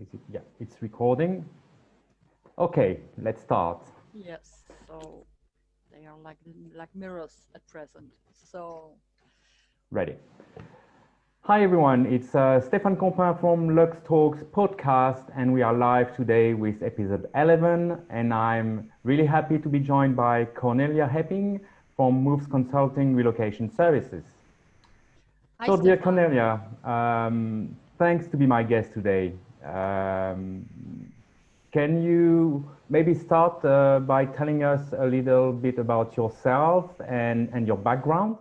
is it? Yeah, it's recording. Okay, let's start. Yes, so they are like like mirrors at present. So ready. Hi everyone, it's uh, Stéphane Compin from Lux Talks podcast, and we are live today with episode 11. And I'm really happy to be joined by Cornelia Hepping from Moves Consulting Relocation Services. Hi, so, dear Cornelia, um, thanks to be my guest today. Um, can you maybe start uh, by telling us a little bit about yourself and, and your background?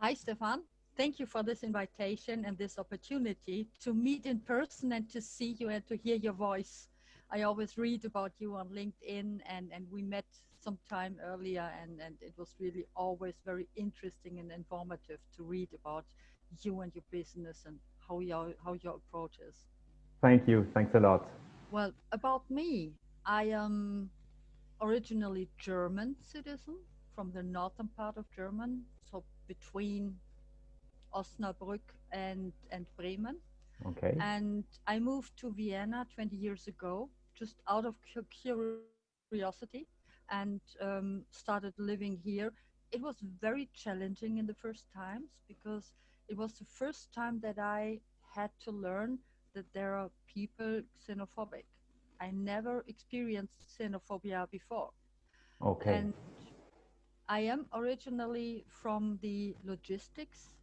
Hi, Stefan. Thank you for this invitation and this opportunity to meet in person and to see you and to hear your voice. I always read about you on LinkedIn and, and we met some time earlier and, and it was really always very interesting and informative to read about you and your business and how your, how your approach is. Thank you. Thanks a lot. Well, about me, I am originally German citizen from the northern part of German, so between Osnabrück and, and Bremen. Okay. And I moved to Vienna 20 years ago, just out of curiosity, and um, started living here. It was very challenging in the first times because it was the first time that I had to learn that there are people xenophobic. I never experienced xenophobia before. Okay. And I am originally from the logistics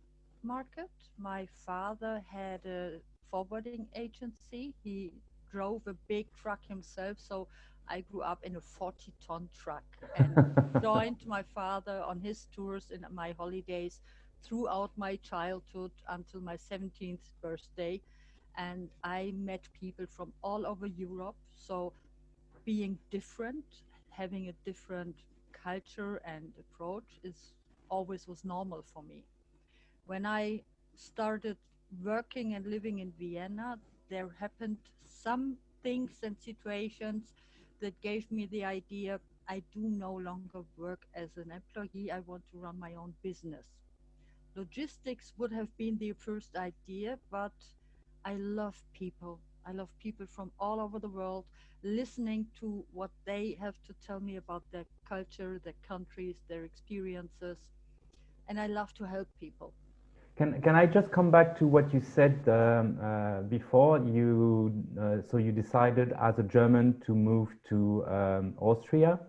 market. My father had a forwarding agency. He drove a big truck himself, so I grew up in a 40 ton truck and joined my father on his tours in my holidays throughout my childhood until my 17th birthday. And I met people from all over Europe. So being different, having a different culture and approach is always was normal for me. When I started working and living in Vienna, there happened some things and situations that gave me the idea I do no longer work as an employee, I want to run my own business. Logistics would have been the first idea, but I love people. I love people from all over the world, listening to what they have to tell me about their culture, their countries, their experiences. And I love to help people. Can, can I just come back to what you said um, uh, before? You uh, so you decided as a German to move to um, Austria.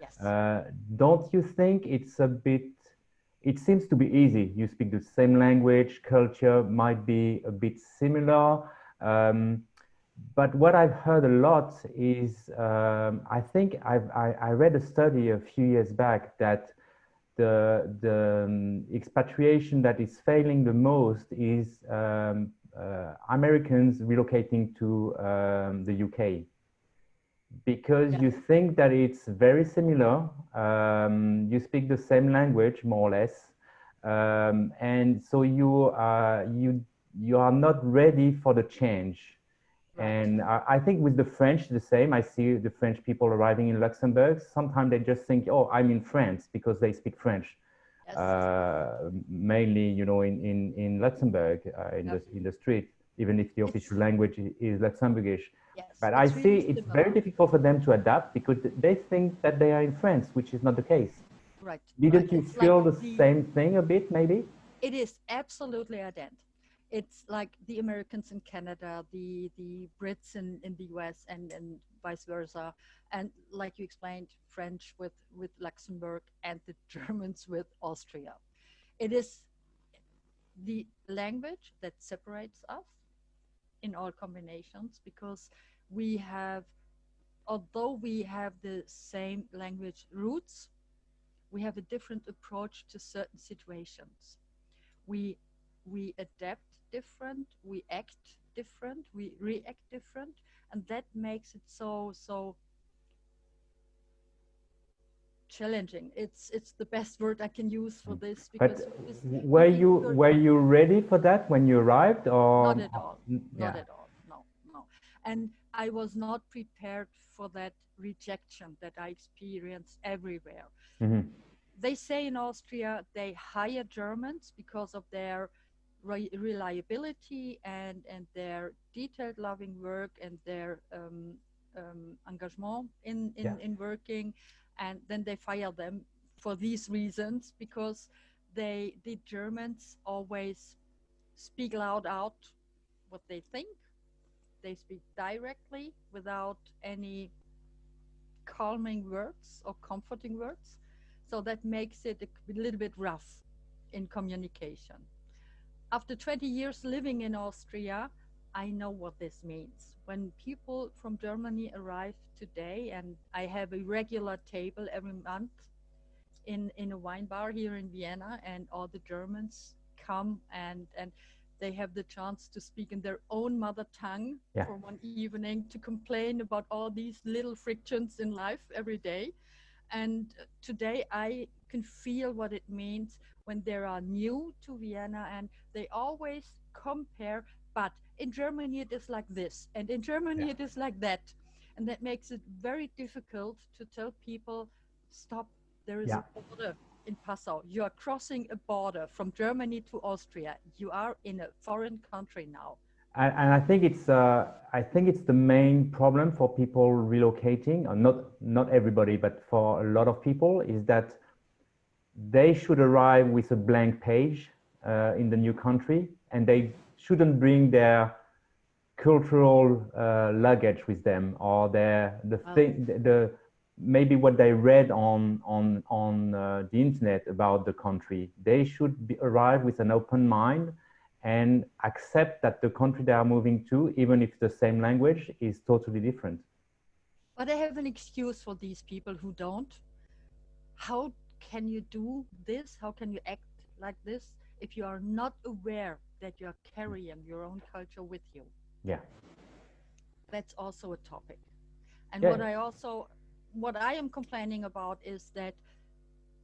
Yes. Uh, don't you think it's a bit? It seems to be easy. You speak the same language, culture might be a bit similar. Um, but what I've heard a lot is, um, I think I've, I, I read a study a few years back that the, the um, expatriation that is failing the most is um, uh, Americans relocating to um, the UK because Yeah. you think that it's very similar. Um, you speak the same language, more or less, um, and so you are you you are not ready for the change. Right. And I, I think with the French, the same. I see the French people arriving in Luxembourg. Sometimes they just think, "Oh, I'm in France," because they speak French. Yes. Uh, mainly, you know, in in in Luxembourg, uh, in Yep. the in the street, even if the official language is Luxembourgish. yes. But I see really it's very difficult for them to adapt because they think that they are in France, which is not the case. Right. Didn't right. you It's feel like the same thing a bit, maybe? It is absolutely ident. It's like the Americans in Canada, the the Brits in, in the US, and, and vice versa. And like you explained, French with, with Luxembourg and the Germans with Austria. It is the language that separates us in all combinations because we have, although we have the same language roots, we have a different approach to certain situations. We we adapt different, we act different, we react different, and that makes it so so challenging. It's it's the best word I can use for this But because were you were you ready for that when you arrived, or not at all. N- not at all. No no. And i was not prepared for that rejection that i experienced everywhere. Mhm. they say in austria they hire germans because of their re- reliability and and their detailed loving work and their um, um, engagement in in, Yeah. in working and then they fire them for these reasons because they the germans always speak loud out what they think. They speak directly without any calming words or comforting words. So that makes it a little bit rough in communication. After 20 years living in austria I know what this means. When people from Germany arrive today, and I have a regular table every month in, in a wine bar here in Vienna, and all the Germans come and, and they have the chance to speak in their own mother tongue Yeah. for one evening to complain about all these little frictions in life every day. And today I can feel what it means when they are new to Vienna and they always compare but in Germany it is like this, and in Germany Yeah. it is like that. And that makes it very difficult to tell people, stop, there is Yeah. a border in Passau. You are crossing a border from Germany to Austria. You are in a foreign country now. And, and I think it's uh, I think it's the main problem for people relocating, or not not everybody, but for a lot of people, is that they should arrive with a blank page uh, in the new country, and they shouldn't bring their cultural uh, luggage with them or their the Wow. thing the, the maybe what they read on on on uh, the internet about the country. They should be, arrive with an open mind and accept that the country they are moving to, even if the same language, is totally different. But I have an excuse for these people who don't. How can you do this? How can you act like this if you are not aware that you are carrying your own culture with you? Yeah. That's also a topic. And Yeah. what I also, what I am complaining about is that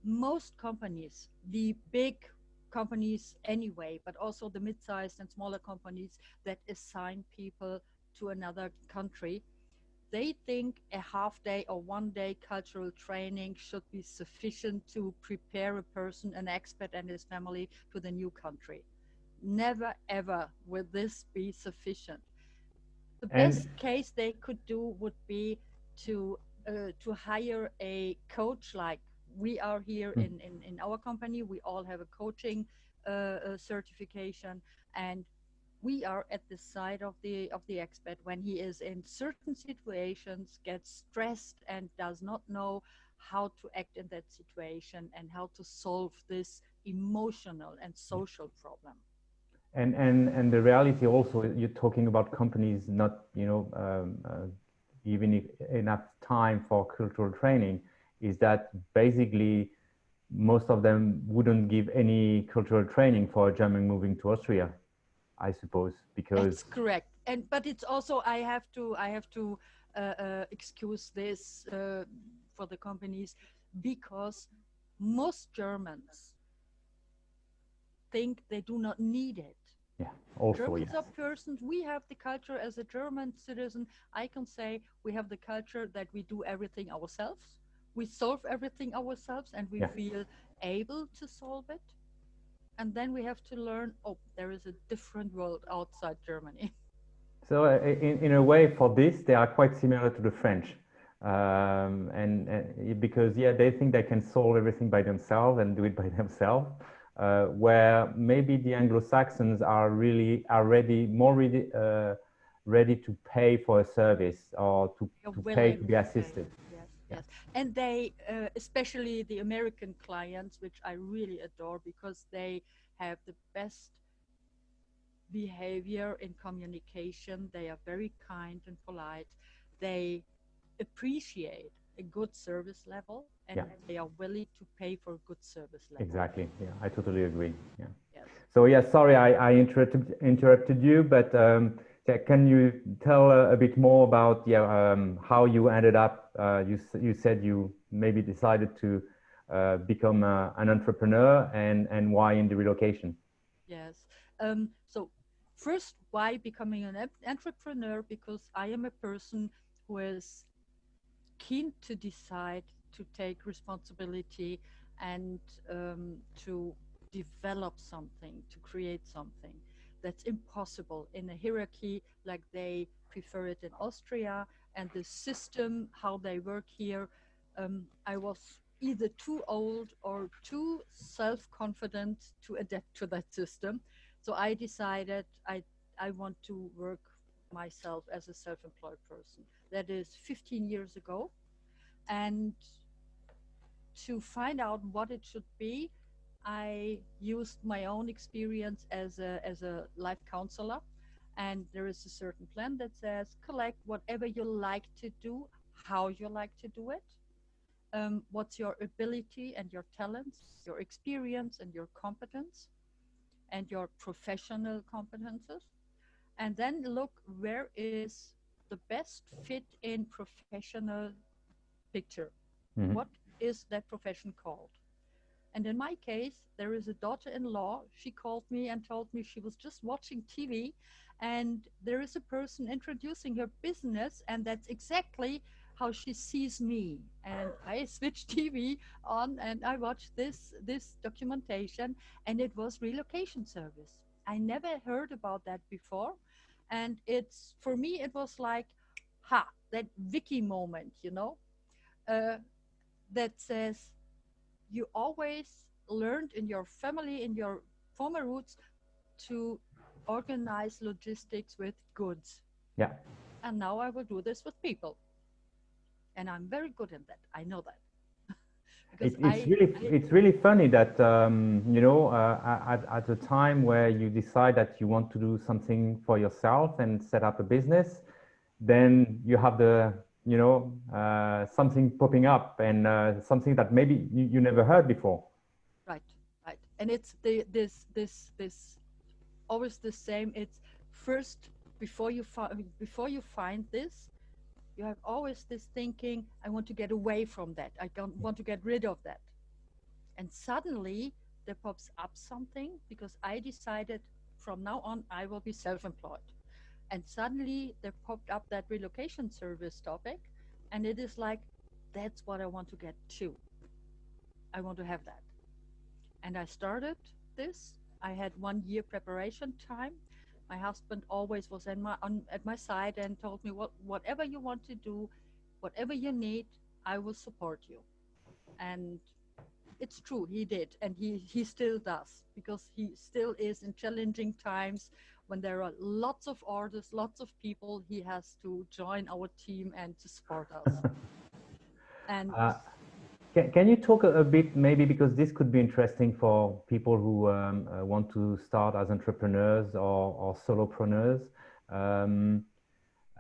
most companies, the big companies anyway, but also the mid-sized and smaller companies that assign people to another country, they think a half day or one day cultural training should be sufficient to prepare a person, an expat and his family to the new country. Never ever will this be sufficient. The And- best case they could do would be to uh, to hire a coach like we are here Mm. in, in, in our company. We all have a coaching uh, uh, certification and we are at the side of the of the expert when he is in certain situations gets stressed and does not know how to act in that situation and how to solve this emotional and social problem And, and, and the reality also, you're talking about companies not, you know, um, uh, enough time for cultural training, is that basically most of them wouldn't give any cultural training for a German moving to Austria, I suppose, because That's correct. And but it's also I have to I have to uh, uh, excuse this uh, for the companies because most Germans think they do not need it. Yeah, also Germans yes. are persons. We have the culture as a German citizen. I can say we have the culture that we do everything ourselves. We solve everything ourselves, and we Yeah. feel able to solve it. And then we have to learn. Oh, there is a different world outside Germany. So uh, in, in a way for this, they are quite similar to the French. Um, and, and because, yeah, they think they can solve everything by themselves and do it by themselves. Uh, where maybe the Anglo-Saxons are really are ready, more ready, uh, ready to pay for a service or to, to pay to be assisted. Yes, yes. And they, uh, especially the American clients, which I really adore because they have the best behavior in communication. They are very kind and polite. They appreciate a good service level and Yeah. they are willing to pay for a good service level. Exactly. Yeah, I totally agree. Yeah. Yes. So yeah, sorry I, I interrupted interrupted you, but um, yeah, can you tell uh, a bit more about yeah um, how you ended up? Uh, you you said you maybe decided to uh, become uh, an entrepreneur and and why in the relocation? Yes. Um, so first, why becoming an entrepreneur? Because I am a person who is keen to decide to take responsibility and um, to develop something, to create something that's impossible in a hierarchy like they prefer it in Austria and the system, how they work here. Um, I was either too old or too self-confident to adapt to that system. So I decided I, I want to work myself as a self-employed person. That is 15 years ago. And to find out what it should be, I used my own experience as a, as a life counselor. And there is a certain plan that says collect whatever you like to do, how you like to do it, um, what's your ability and your talents, your experience and your competence, and your professional competences. And then look where is the best fit in professional picture. Mm -hmm. What is that profession called? And in my case, there is a daughter in law. She called me and told me she was just watching TV and there is a person introducing her business, and that's exactly how she sees me. And I switched TV on and I watched this, this documentation, and it was relocation service. I never heard about that before. And it's for me, it was like, ha, that Vicky moment, you know, uh, that says, you always learned in your family, in your former roots, to organize logistics with goods. Yeah. And now I will do this with people. And I'm very good at that. I know that. It, it's I, really I, it's really funny that um, you know uh, at, at a time where you decide that you want to do something for yourself and set up a business, then you have the you know, uh, something popping up and uh, something that maybe you, you never heard before. Right, right. And it's the, this, this, this, always the same. It's first, before you, find before you find this, you have always this thinking, I want to get away from that. I don't want to get rid of that. And suddenly there pops up something because I decided from now on, I will be self-employed. And suddenly there popped up that relocation service topic and it is like that's what i want to get to. I want to have that. And i started this. I had one year preparation time my husband always was in my on, at my side and told me what whatever you want to do whatever you need i will support you and it's true he did and he he still does because he still is in challenging times when there are lots of orders, lots of people, he has to join our team and to support us. and uh, can, can you talk a, a, bit, maybe because this could be interesting for people who um, uh, want to start as entrepreneurs or, or solopreneurs. Um,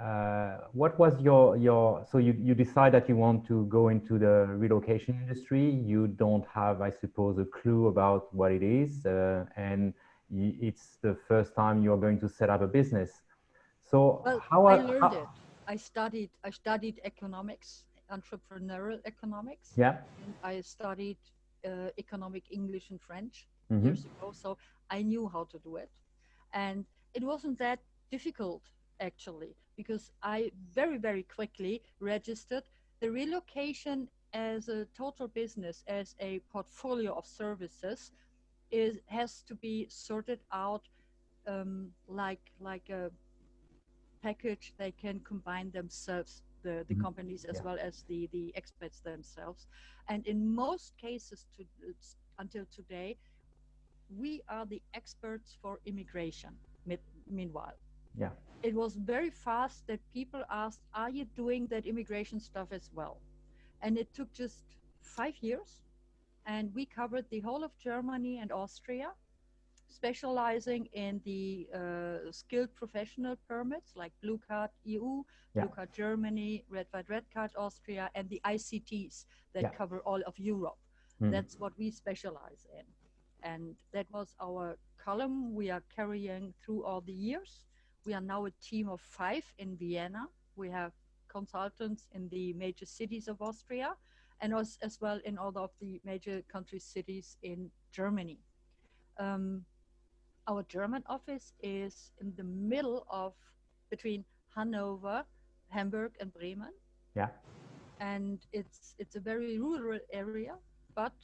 uh, what was your your so you you decide that you want to go into the relocation industry you don't have i suppose a clue about what it is uh, and it's the first time you're going to set up a business. So well, how I learned how, it. I studied I studied economics, entrepreneurial economics. Yeah. And I studied uh, economic English and French mm -hmm. years ago, so I knew how to do it, and it wasn't that difficult actually because I very very quickly registered the relocation as a total business as a portfolio of services is has to be sorted out um, like like a package they can combine themselves the, the mm -hmm. companies as yeah. well as the the experts themselves and in most cases to until today we are the experts for immigration meanwhile yeah it was very fast that people asked are you doing that immigration stuff as well and it took just five years and we covered the whole of Germany and Austria, specializing in the uh, skilled professional permits like Blue Card EU, yeah. Blue Card Germany, Red White Red Card Austria, and the ICTs that yeah. cover all of Europe. Mm. That's what we specialize in. And that was our column we are carrying through all the years. We are now a team of five in Vienna. We have consultants in the major cities of Austria and as, as well in all of the major country cities in Germany. Um, our German office is in the middle of between Hanover, Hamburg, and Bremen. Yeah. And it's it's a very rural area, but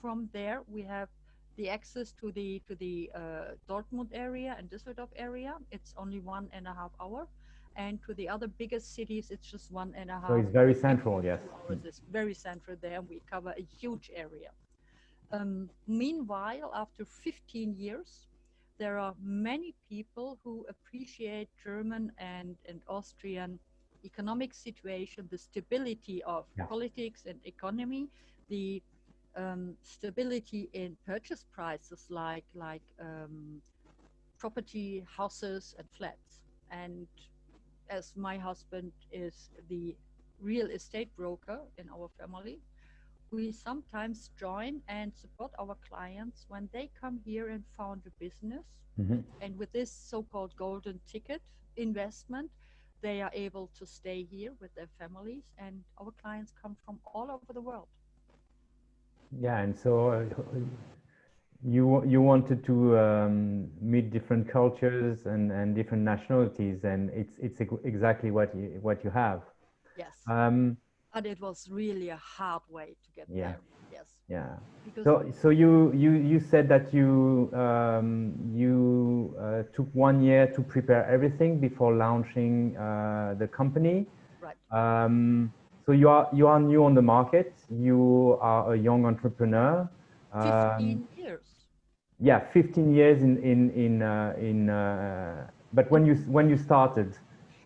from there we have the access to the to the uh, Dortmund area and Düsseldorf area, it's only one and a half hour, and to the other biggest cities, it's just one and a half. So it's very central, yes. It's very central there. We cover a huge area. Um, meanwhile, after 15 years, there are many people who appreciate German and, and Austrian economic situation, the stability of Yeah. politics and economy, the um, stability in purchase prices like like um, property, houses, and flats. And as my husband is the real estate broker in our family, we sometimes join and support our clients when they come here and found a business. Mhm. And with this so-called golden ticket investment, they are able to stay here with their families. And our clients come from all over the world. Yeah, and so uh, you you wanted to um, meet different cultures and, and different nationalities, and it's it's exactly what you what you have. Yes. Um, but it was really a hard way to get Yeah. there. Yes. yeah. Because So so you you you said that you um, you uh, took one year to prepare everything before launching uh, the company. right. Um, so you are you are new on the market. You are a young entrepreneur. Um, 15 years. yeah 15 years in in in uh, in uh, but when you when you started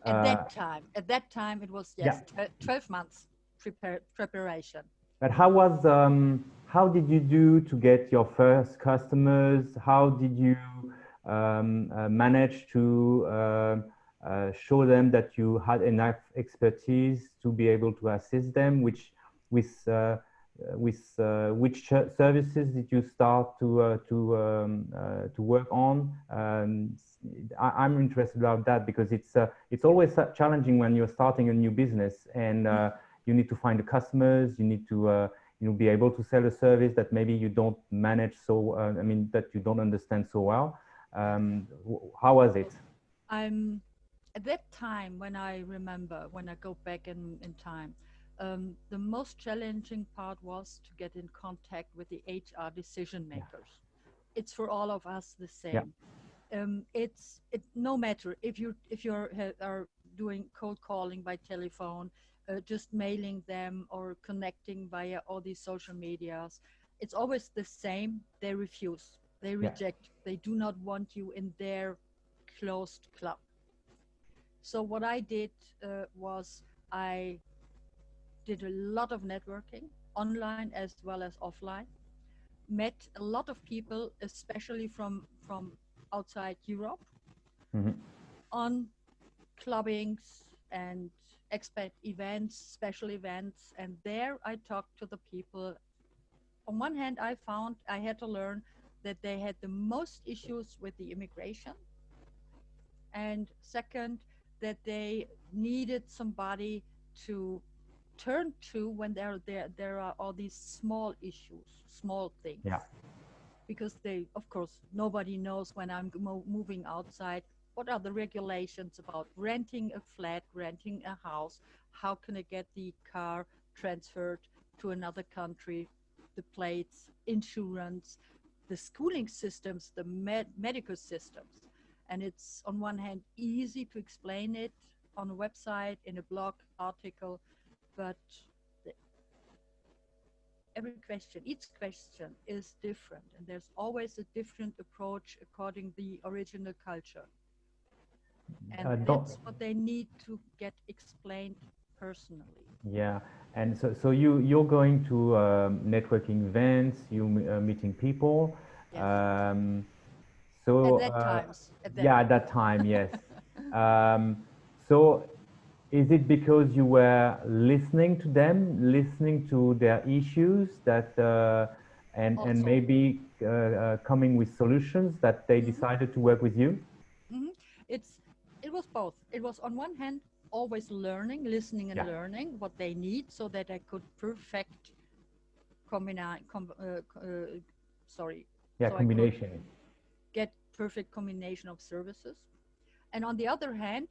At uh, that time, at that time, it was yes, tw- 12 months prepare, preparation. but how was um, how did you do to get your first customers how did you um, uh, manage to uh, uh, show them that you had enough expertise to be able to assist them which with uh, with uh, which services did you start to uh, to um, to work on? Um, I, am interested about that because it's it's always challenging when you're starting a new business and you need to find the customers. You need to uh, you know be able to sell a service that maybe you don't manage so. Uh, I mean that you don't understand so well. Um, how was it? I'm at that time when I remember when I go back in, in time, um, the most challenging part was to get in contact with the HR decision makers. It's for all of us the same. Um, it's it no matter if you if you're ha- are doing cold calling by telephone, uh, just mailing them or connecting via all these social medias. It's always the same. They refuse. They Yeah. reject. They do not want you in their closed club. So what I did uh, was I did a lot of networking online as well as offline. Met a lot of people, especially from from outside Europe, Mhm. on clubbings and expat events, special events, and there I talked to the people. On one hand, I found I had to learn that they had the most issues with the immigration, and second, that they needed somebody to turn to when there there there are all these small issues, small things. Yeah. Because they, of course, nobody knows when I'm mo- moving outside. What are the regulations about renting a flat, renting a house? How can I get the car transferred to another country? The plates, insurance, the schooling systems, the med- medical systems. And it's on one hand easy to explain it on a website, in a blog article, but every question, each question is different, and there's always a different approach according the original culture. And Uh, that's what they need to get explained personally. Yeah, and so, so you you're going to um, networking events, you uh, meeting people. Yes. Um, so at that uh, times, at that yeah, at that time, yes. um, so is it because you were listening to them, listening to their issues that uh, and and maybe uh, uh, coming with solutions that they decided to work with you? Mhm. It's it was both. It was on one hand always learning, listening and Yeah. learning what they need, so that I could perfect combine. Com, uh, uh, sorry, Yeah, So combination. get perfect combination of services, and on the other hand,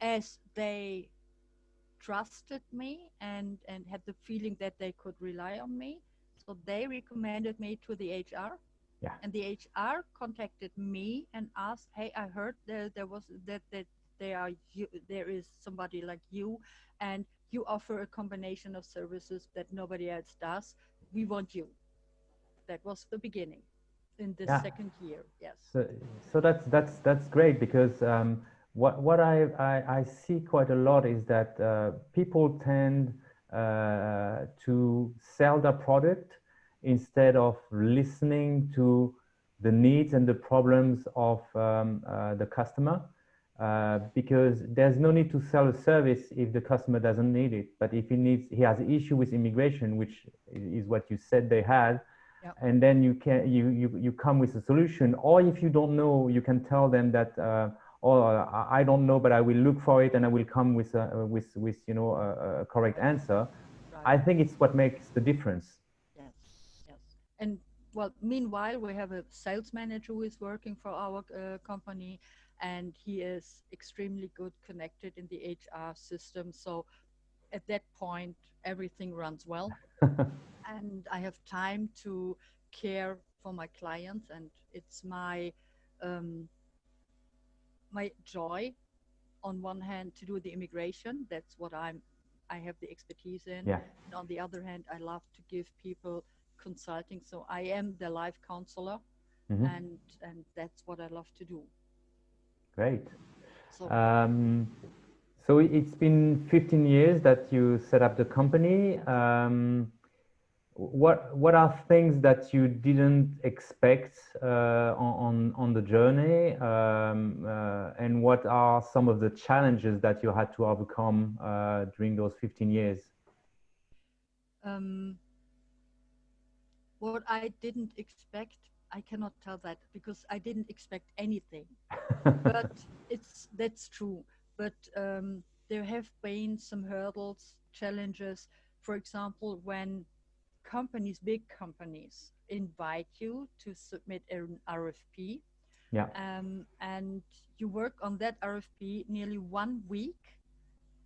as they trusted me and and had the feeling that they could rely on me, so they recommended me to the HR Yeah. And the HR contacted me and asked, "Hey, I heard there there was that that there are you, there is somebody like you, and you offer a combination of services that nobody else does. We want you." That was the beginning in the Yeah. second year. Yes. So, so that's that's that's great because um, what what I, I, I see quite a lot is that uh, people tend uh, to sell their product instead of listening to the needs and the problems of um, uh, the customer. Uh, because there's no need to sell a service if the customer doesn't need it. But if he needs, he has an issue with immigration, which is what you said they had, Yep. and then you can you, you you come with a solution. Or if you don't know, you can tell them that, uh, oh, I don't know, but I will look for it and I will come with a, with with you know a, a correct answer. I think it's what makes the difference. Yes, yes. And well, meanwhile, we have a sales manager who is working for our uh, company, and he is extremely good connected in the HR system. So at that point, everything runs well, and I have time to care for my clients, and it's my um, my joy, on one hand, to do the immigration. That's what I'm. I have the expertise in yeah. and on the other hand, I love to give people consulting. So I am the life counselor, Mhm. and and that's what I love to do. Great. So Um, so it's been 15 years that you set up the company. Um, what what are things that you didn't expect uh, on on the journey, um, uh, and what are some of the challenges that you had to overcome uh, during those 15 years? um, what I didn't expect, I cannot tell that because I didn't expect anything. but it's that's true. But um, there have been some hurdles, challenges. For example, when companies, big companies, invite you to submit an RFP, yeah, um, and you work on that RFP nearly one week,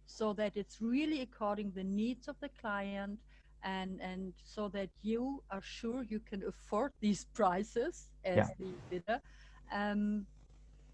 so that it's really according the needs of the client, and and so that you are sure you can afford these prices as Yeah. the bidder. Um,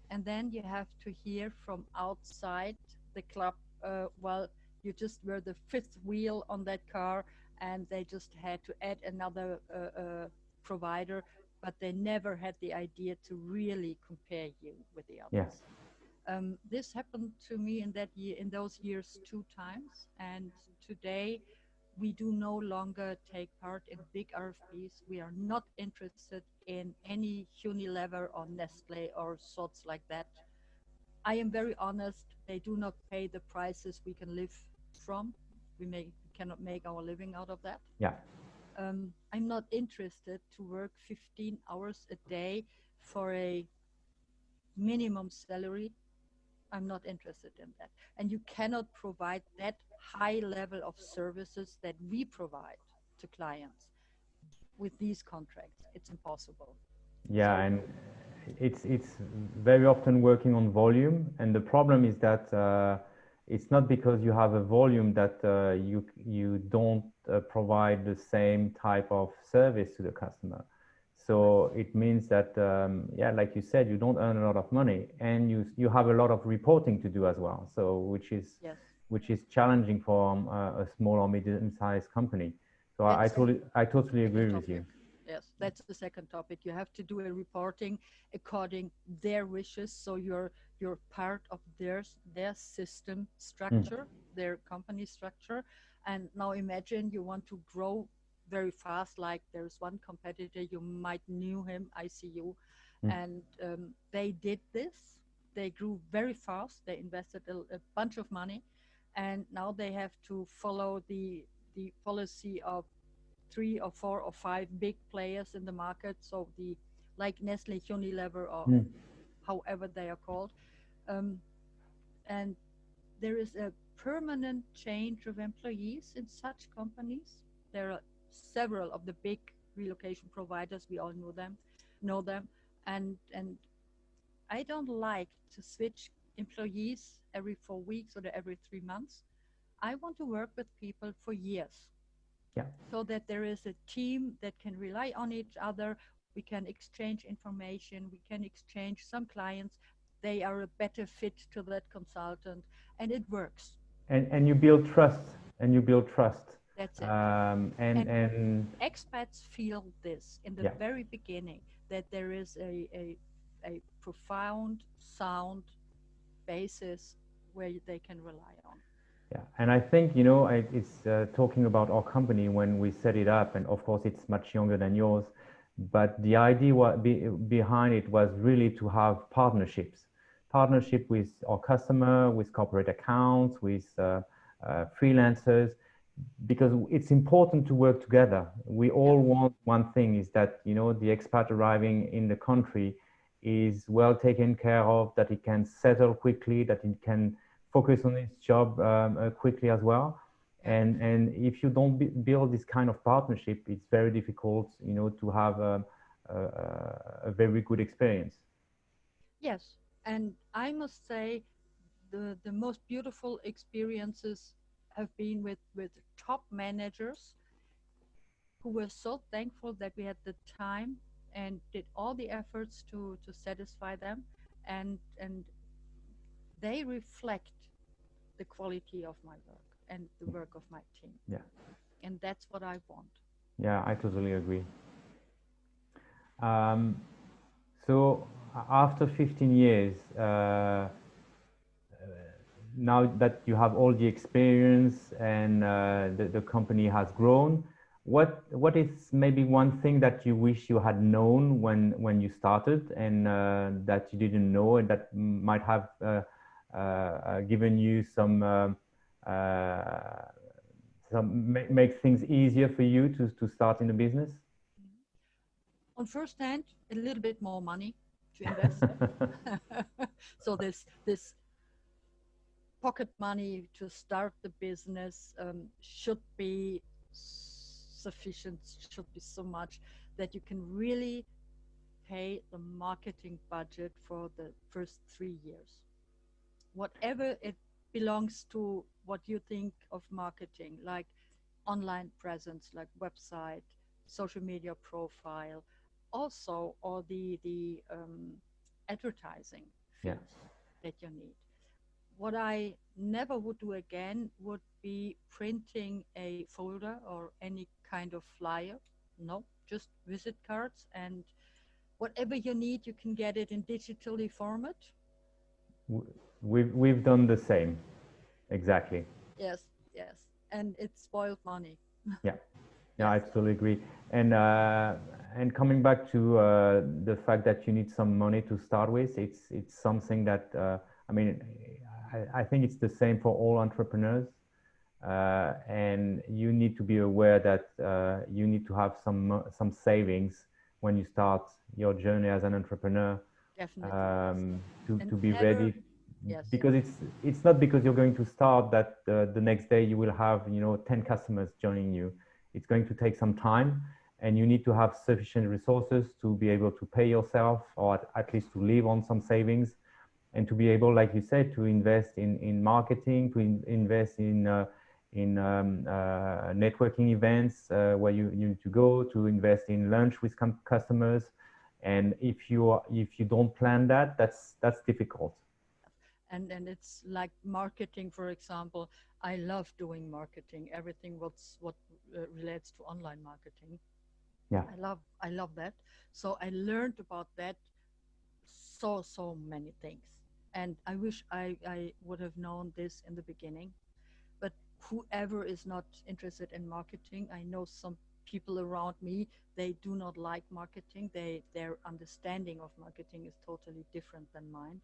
and then you have to hear from outside the club uh, well you just were the fifth wheel on that car and they just had to add another uh, uh, provider but they never had the idea to really compare you with the others yes, um, this happened to me in that year in those years two times and today we do no longer take part in big RFPs. We are not interested in any Unilever or Nestle or sorts like that. I am very honest. They do not pay the prices we can live from. We may cannot make our living out of that. yeah, Um, I'm not interested to work 15 hours a day for a minimum salary. I'm not interested in that. And you cannot provide that high level of services that we provide to clients with these contracts. It's impossible. yeah, So- and it's it's very often working on volume, and the problem is that uh, it's not because you have a volume that uh, you you don't uh, provide the same type of service to the customer. So it means that um, yeah, like you said, you don't earn a lot of money, and you you have a lot of reporting to do as well. So which is Yes. Which is challenging for um, a, a small or medium-sized company. So I, I totally I totally agree Second with you. Yes, that's the second topic. You have to do a reporting according their wishes. So you're you're part of their their system structure, their company structure. And now imagine you want to grow very fast. Like there's one competitor you might knew him, ICU, Mm. and um, they did this. They grew very fast. They invested a, a bunch of money, and now they have to follow the the policy of three or four or five big players in the market. So the like Nestle, Unilever, or Mm. however they are called, um, and there is a permanent change of employees in such companies. There are several of the big relocation providers. We all know them, know them, and and I don't like to switch employees every four weeks or every three months. I want to work with people for years Yeah. so that there is a team that can rely on each other we can exchange information, we can exchange some clients, they are a better fit to that consultant, and it works. And, and you build trust, and you build trust. That's it. Um, and, and, and, expats feel this in the Yeah. very beginning that there is a, a, a profound, sound basis where they can rely on. Yeah, and I think you know I, it's uh, talking about our company when we set it up, and of course it's much younger than yours, but the idea be, behind it was really to have partnerships, partnership with our customer, with corporate accounts, with uh, uh, freelancers, because it's important to work together. We all want one thing is that you know the expat arriving in the country is well taken care of, that he can settle quickly, that he can focus on his job um, uh, quickly as well. And and if you don't build this kind of partnership, it's very difficult, you know, to have a, a, a very good experience. Yes, and I must say, the the most beautiful experiences have been with with top managers who were so thankful that we had the time and did all the efforts to to satisfy them, and and they reflect the quality of my work and the work of my team. Yeah. And that's what I want. Yeah, I totally agree. Um, so after 15 years, uh, now that you have all the experience and uh, the, the company has grown, what what is maybe one thing that you wish you had known when when you started and uh, that you didn't know and that might have uh, uh, uh, given you some uh, some make, make things easier for you to to start in the business? On first hand, a little bit more money to invest. so this this pocket money to start the business um, should be sufficient should be so much that you can really pay the marketing budget for the first three years whatever it belongs to what you think of marketing like online presence like website social media profile also or the the um, advertising Yeah. that you need what I never would do again would be printing a folder or any kind of flyer. No, just visit cards and whatever you need, you can get it in digitally format. We've we've done the same, exactly. Yes, yes, and it's spoiled money. Yeah, I totally agree. And uh, and coming back to uh, the fact that you need some money to start with, it's it's something that uh, I mean, I, I think it's the same for all entrepreneurs. Uh, and you need to be aware that uh, you need to have some some savings when you start your journey as an entrepreneur Definitely. um, to, And to be never- ready yes. because it's it's not because you're going to start that uh, the next day you will have you know 10 customers joining you it's going to take some time and you need to have sufficient resources to be able to pay yourself or at, at least to live on some savings and to be able like you said to invest in in marketing to in, invest in uh, in um, uh, networking events uh, where you, you need to go to invest in lunch with com- customers. And if you are, if you don't plan that that's that's difficult. And and it's like marketing for example. I love doing marketing. Everything what's what uh, relates to online marketing. Yeah. i love i love that. So i learned about that so so many things. And i wish i i would have known this in the beginning whoever is not interested in marketing i know some people around me they do not like marketing. They their understanding of marketing is totally different than mine.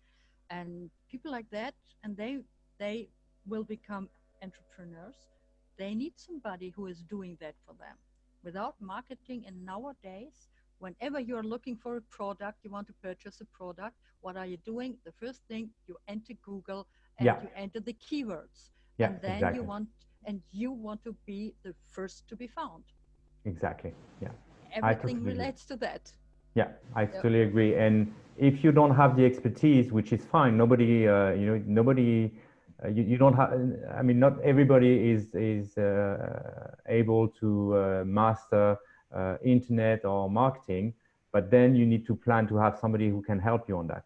And people like that and they they will become entrepreneurs. They need somebody who is doing that for them. Without marketing and nowadays whenever you're looking for a product you want to purchase a product what are you doing? The first thing you enter google and Yeah. you enter the keywords yeah and then exactly you want and you want to be the first to be found exactly yeah everything totally agree. relates to that Yeah, I totally agree. And if you don't have the expertise, which is fine, nobody, uh, you know, nobody, uh, you, you don't have. I mean, not everybody is is uh, able to uh, master uh, internet or marketing. but then you need to plan to have somebody who can help you on that.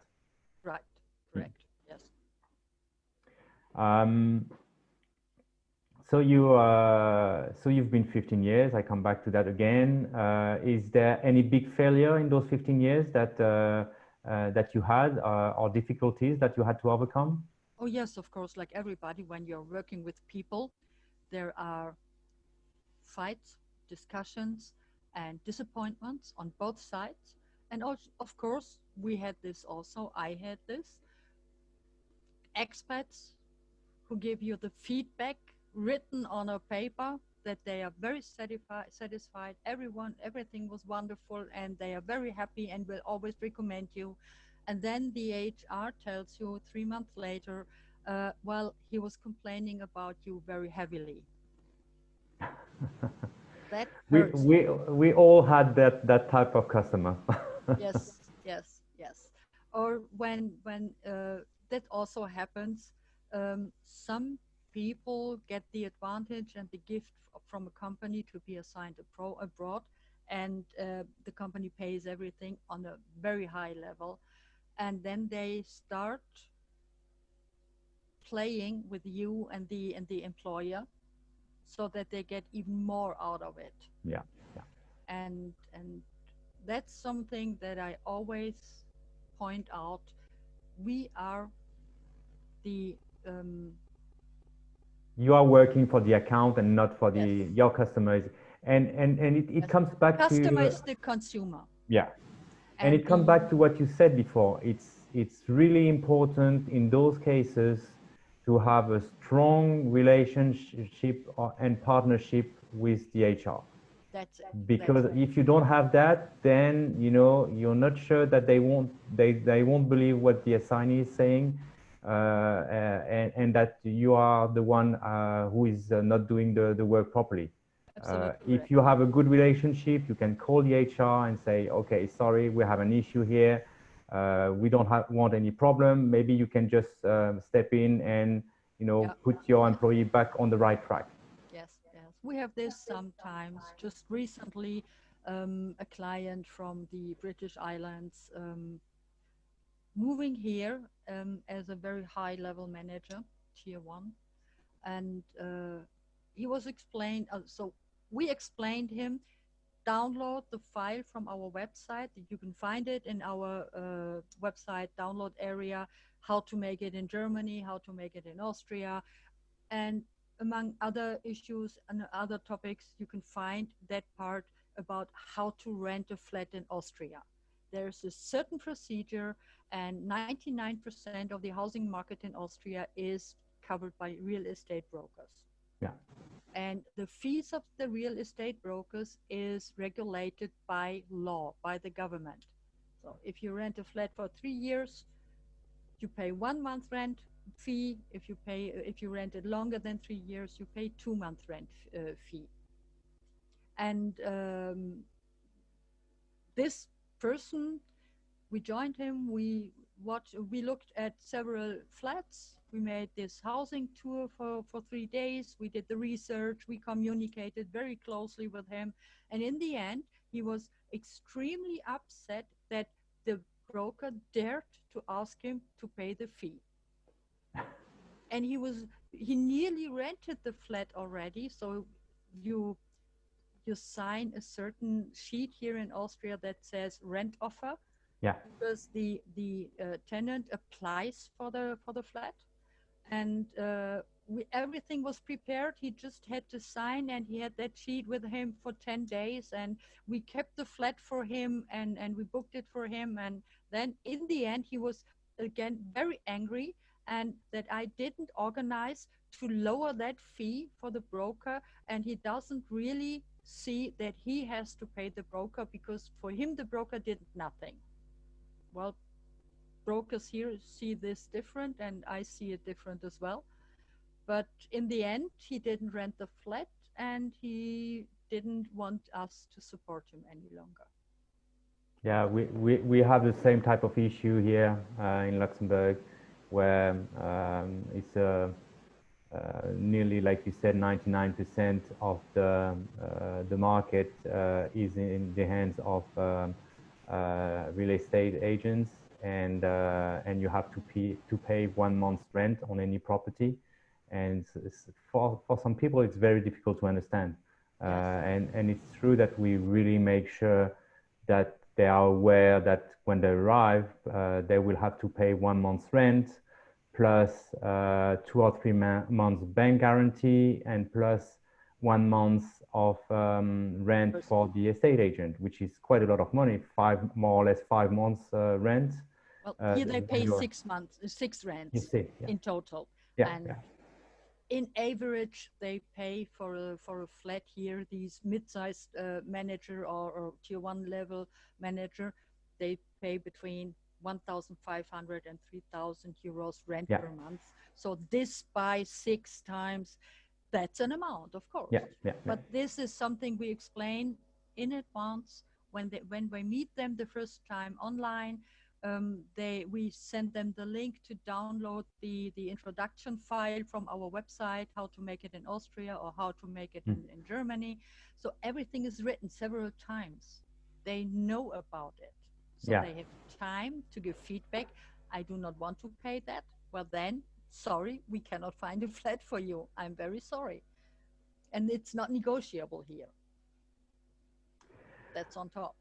Right, correct, yes. Um, so you uh, so you've been 15 years. I come back to that again. Uh, is there any big failure in those 15 years that uh, uh that you had uh, or difficulties that you had to overcome? Oh yes, of course. Like everybody, when you're working with people, there are fights, discussions, and disappointments on both sides. And also, of course, we had this also. I had this. Expats who give you the feedback written on a paper that they are very satisfied, satisfied. Everyone, everything was wonderful, and they are very happy and will always recommend you. And then the HR tells you three months later, uh, well, he was complaining about you very heavily. that we, we we all had that that type of customer. yes, yes, yes. Or when when uh, that also happens, um, some people get the advantage and the gift from a company to be assigned a pro abroad and uh, the company pays everything on a very high level. And then they start playing with you and the and the employer so that they get even more out of it. Yeah yeah. And and that's something that i always point out. We are the um, you are working for the account and not for the yes. your customers. And and and it, it comes back customer to is the consumer. Yeah. And, and it comes back to what you said before. It's it's really important in those cases to have a strong relationship and partnership with the hr that's it. because that's if you don't have that then you know you're not sure that they won't they they won't believe what the assignee is saying and, and, that you are the one uh, who is not doing the, the work properly. if you have a good relationship, you can call the HR and say, okay, sorry, we have an issue here. we don't have, want any problem. Maybe you can just um, step in and you know, put your employee back on the right track. Yes, yes. We have this sometimes. Just recently, um, a client from the British Islands um, moving here um, as a very high level manager, tier one. And uh, he was explained, uh, so we explained him, download the file from our website. You can find it in our uh, website download area, how to make it in Germany, how to make it in Austria. And among other issues and other topics, you can find that part about how to rent a flat in Austria. There's a certain procedure and 99% of the housing market in Austria is covered by real estate brokers. Yeah. And the fees of the real estate brokers is regulated by law, by the government. So if you rent a flat for three years, you pay one month rent fee. If you pay, if you rent it longer than three years, you pay two month rent uh, fee. And um, this person we joined him. We watched, we looked at several flats. We made this housing tour for, for three days. We did the research. We communicated very closely with him. And in the end, he was extremely upset that the broker dared to ask him to pay the fee. and he was, he nearly rented the flat already. So you, you sign a certain sheet here in Austria that says rent offer yeah. Because the the uh, tenant applies for the for the flat, and uh, we, everything was prepared. He just had to sign, and he had that sheet with him for ten days, and we kept the flat for him, and and we booked it for him, and then in the end he was again very angry, and that I didn't organize to lower that fee for the broker, and he doesn't really see that he has to pay the broker because for him the broker did nothing well, brokers here see this different and I see it different as well. But in the end, he didn't rent the flat and he didn't want us to support him any longer. Yeah, we, we, we have the same type of issue here uh, in Luxembourg where um, it's uh, nearly, like you said, 99% of the, uh, the market uh, is in the hands of um, uh, real estate agents, and uh, and you have to pay to pay one month's rent on any property, and for for some people it's very difficult to understand, uh, and and it's true that we really make sure that they are aware that when they arrive, uh, they will have to pay one month's rent, plus uh, two or three months bank guarantee, and plus one month of um, rent for the estate agent, which is quite a lot of money, five more or less five months uh, rent. Well, uh, here they pay six months, six rents see, yeah. in total. Yeah, and yeah. in average, they pay for a, for a flat here, these mid-sized uh, manager or, or tier one level manager, they pay between 1,500 and 3,000 euros rent yeah. per month. So this by six times, that's an amount, of course. Yeah, yeah, but yeah. this is something we explain in advance when they when we meet them the first time online. Um, they we send them the link to download the the introduction file from our website, how to make it in Austria or how to make it mm. in, in Germany. So everything is written several times. They know about it. So yeah. they have time to give feedback. I do not want to pay that. Well, then sorry, we cannot find a flat for you. I'm very sorry. And it's not negotiable here. That's on top.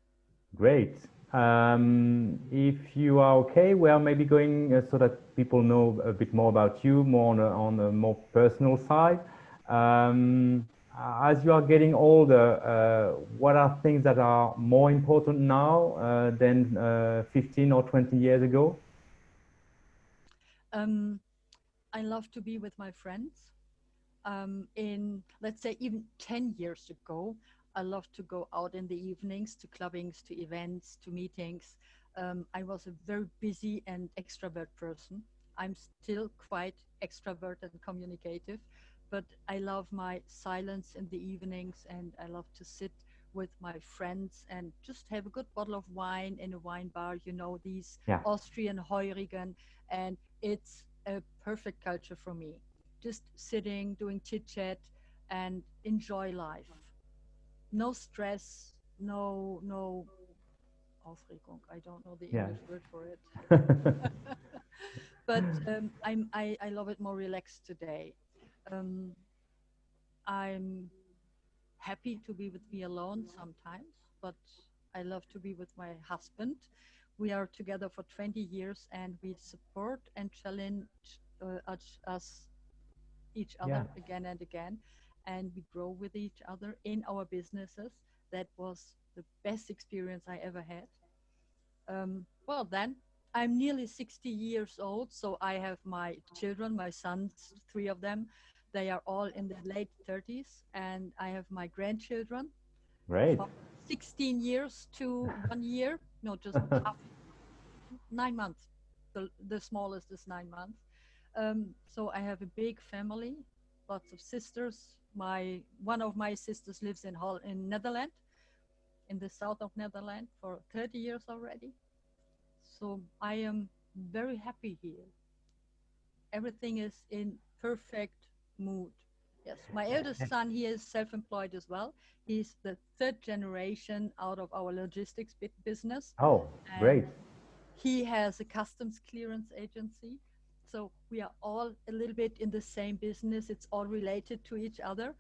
Great. Um, if you are okay, we are maybe going uh, so that people know a bit more about you, more on a, on a more personal side. Um, as you are getting older, uh, what are things that are more important now uh, than uh, 15 or 20 years ago? Um, I love to be with my friends. Um, in, let's say, even 10 years ago, I love to go out in the evenings to clubbings, to events, to meetings. Um, I was a very busy and extrovert person. I'm still quite extrovert and communicative, but I love my silence in the evenings and I love to sit with my friends and just have a good bottle of wine in a wine bar, you know, these yeah. Austrian Heurigen. And it's a perfect culture for me. Just sitting, doing chit chat, and enjoy life. No stress, no no Aufregung. I don't know the yeah. English word for it. but um, I'm I, I love it more relaxed today. Um, I'm happy to be with me alone sometimes, but I love to be with my husband. We are together for 20 years and we support and challenge uh, us each other yeah. again and again. And we grow with each other in our businesses. That was the best experience i ever had. Um, well then i'm nearly 60 years old so i have my children my sons three of them they are all in the late 30s and i have my grandchildren right 16 years to one year no, just half, nine months. The, the smallest is nine months. Um, so I have a big family, lots of sisters. My one of my sisters lives in Hall in Netherlands, in the south of Netherlands for 30 years already. So I am very happy here. Everything is in perfect mood. Yes, my eldest son, he is self-employed as well. He's the third generation out of our logistics business. Oh, great. He has a customs clearance agency. So we are all a little bit in the same business. It's all related to each other.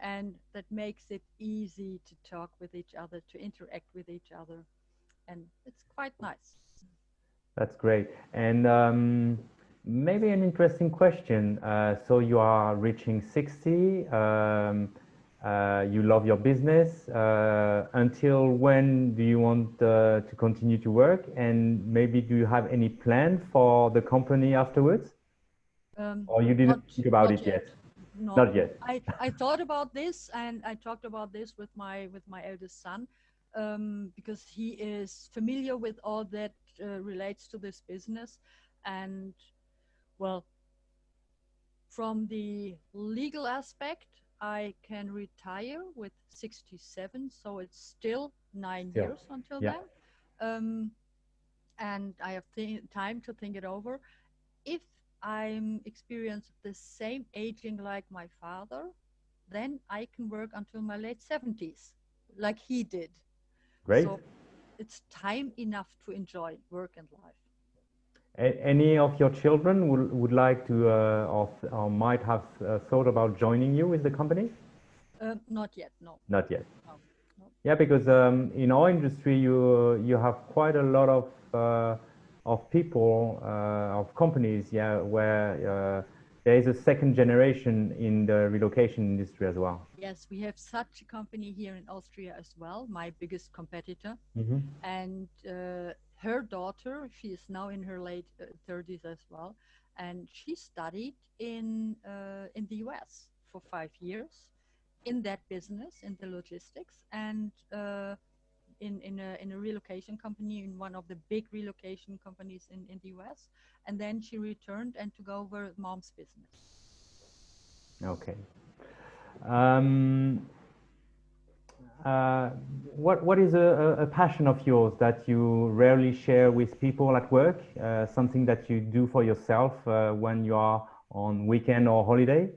And that makes it easy to talk with each other, to interact with each other. And it's quite nice. That's great. And um, maybe an interesting question. Uh, so you are reaching 60. Um, uh, you love your business. Uh, until when do you want uh, to continue to work? And maybe do you have any plan for the company afterwards? Um, or you didn't not, think about it yet? yet? No, not yet. I, I thought about this and I talked about this with my with my eldest son um, because he is familiar with all that uh, relates to this business and well, from the legal aspect, I can retire with 67, so it's still nine yeah. years until yeah. then. Um, and I have time to think it over. If I'm experienced the same aging like my father, then I can work until my late 70s, like he did. Great. So it's time enough to enjoy work and life. A- any of your children would, would like to uh, or, or might have uh, thought about joining you with the company? Uh, not yet, no. Not yet. No, no. Yeah, because um, in our industry, you you have quite a lot of uh, of people uh, of companies, yeah, where uh, there is a second generation in the relocation industry as well. Yes, we have such a company here in Austria as well, my biggest competitor. Mhm. And uh, her daughter, she is now in her late uh, 30s as well, and she studied in uh, in the US for five years in that business in the logistics and uh, in in a in a relocation company in one of the big relocation companies in in the US, and then she returned and took over mom's business. Okay. Um, uh, what what is a, a- passion of yours that you rarely share with people at work? Uh, something that you do for yourself uh, when you are on weekend or holiday?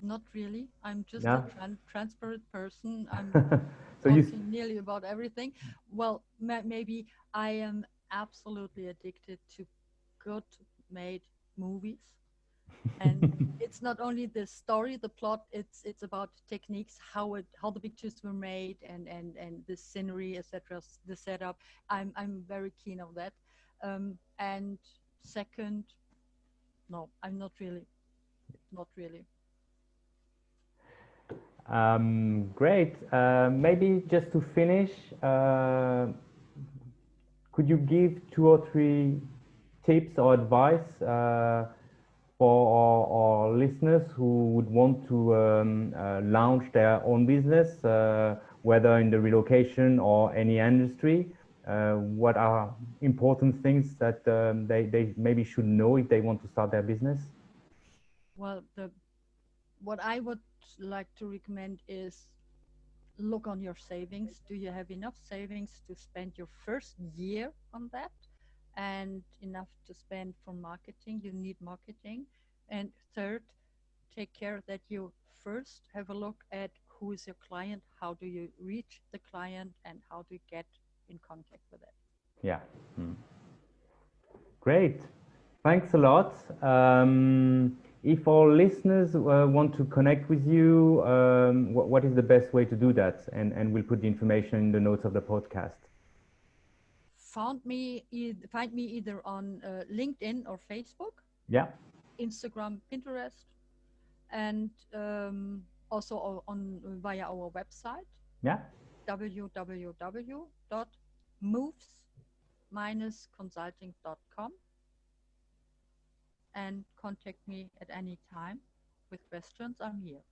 Not really. I'm just Yeah. a tran- transparent person. I'm so talking nearly about everything. Well, ma- maybe I am absolutely addicted to good made movies. And it's not only the story, the plot, it's it's about techniques, how it how the pictures were made and and and the scenery, etc., the setup. I'm I'm very keen on that. Um, and second, no, I'm not really. Not really. Um, great. Uh, maybe just to finish, uh, could you give two or three tips or advice uh, for our, our listeners who would want to um, uh, launch their own business, uh, whether in the relocation or any industry? Uh, what are important things that um, they, they maybe should know if they want to start their business? Well, the what I would like to recommend is look on your savings. Do you have enough savings to spend your first year on that and enough to spend for marketing? You need marketing. And third, take care that you first have a look at who is your client, how do you reach the client, and how do you get in contact with it. Yeah. Mm. Great. Thanks a lot. Um, if our listeners uh, want to connect with you, um, what, what is the best way to do that? And, and we'll put the information in the notes of the podcast. Found me, e- find me either on uh, LinkedIn or Facebook. Yeah. Instagram, Pinterest, and um, also on via our website Yeah. www.moves-consulting.com and contact me at any time with questions. I'm here.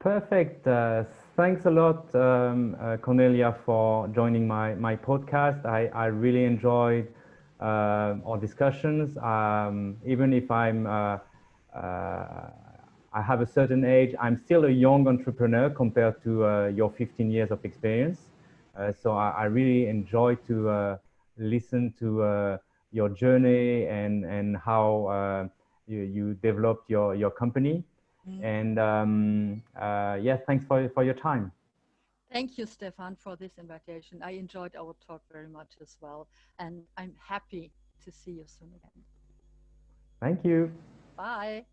Perfect. Uh, thanks a lot, um, uh, Cornelia, for joining my, my podcast. I, I really enjoyed uh, our discussions. Um, even if I'm, uh, uh, I have a certain age, I'm still a young entrepreneur compared to uh, your 15 years of experience. So I, I really enjoy to listen to your journey and, and how you, you developed your, your company. Mm. And um, uh, yeah, thanks for, for your time. Thank you, Stefan, for this invitation. I enjoyed our talk very much as well, and I'm happy to see you soon again. Thank you. Bye.